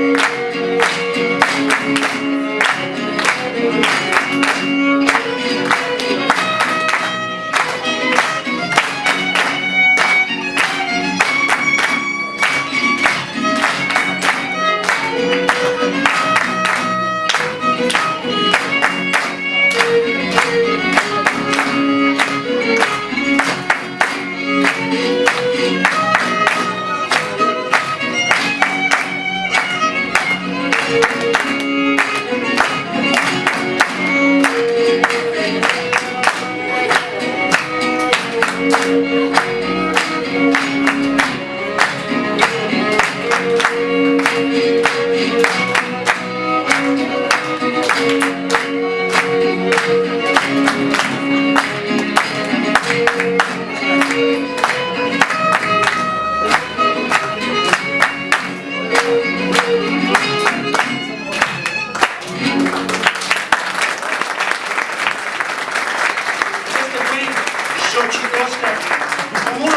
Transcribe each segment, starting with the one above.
Thank you.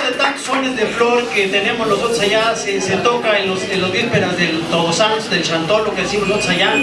De tantos sones de flor que tenemos nosotros allá, se, toca en los, vísperas del Todos Santos, del Chantolo que decimos nosotros allá.